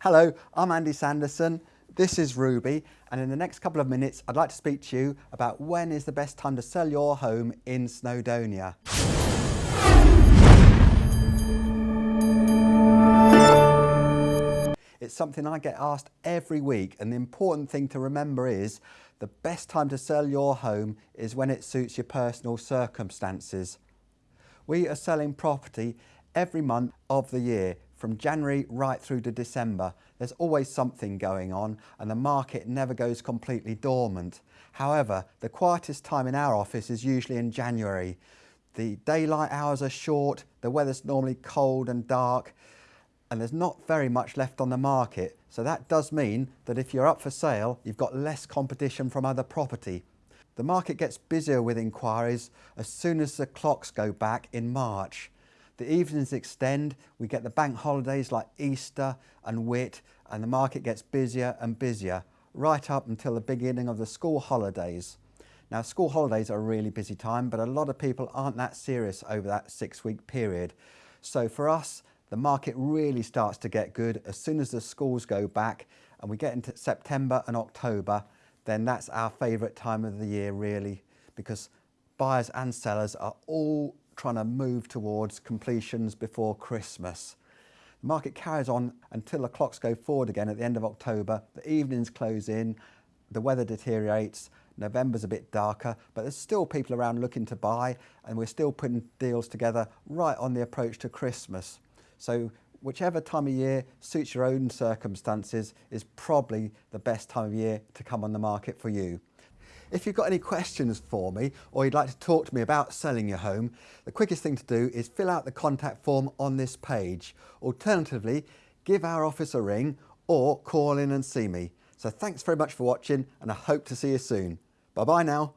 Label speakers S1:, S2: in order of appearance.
S1: Hello, I'm Andy Sanderson. This is Ruby and in the next couple of minutes I'd like to speak to you about when is the best time to sell your home in Snowdonia. It's something I get asked every week and the important thing to remember is the best time to sell your home is when it suits your personal circumstances. We are selling property every month of the year from January right through to December. There's always something going on and the market never goes completely dormant. However, the quietest time in our office is usually in January. The daylight hours are short, the weather's normally cold and dark, and there's not very much left on the market. So that does mean that if you're up for sale, you've got less competition from other property. The market gets busier with inquiries as soon as the clocks go back in March. The evenings extend, we get the bank holidays like Easter and Whit and the market gets busier and busier right up until the beginning of the school holidays. Now school holidays are a really busy time but a lot of people aren't that serious over that six week period. So for us the market really starts to get good as soon as the schools go back and we get into September and October then that's our favourite time of the year really because buyers and sellers are all trying to move towards completions before Christmas. The market carries on until the clocks go forward again at the end of October, the evenings close in, the weather deteriorates, November's a bit darker, but there's still people around looking to buy and we're still putting deals together right on the approach to Christmas. So whichever time of year suits your own circumstances is probably the best time of year to come on the market for you. If you've got any questions for me or you'd like to talk to me about selling your home, the quickest thing to do is fill out the contact form on this page. Alternatively, give our office a ring or call in and see me. So thanks very much for watching and I hope to see you soon. Bye bye now.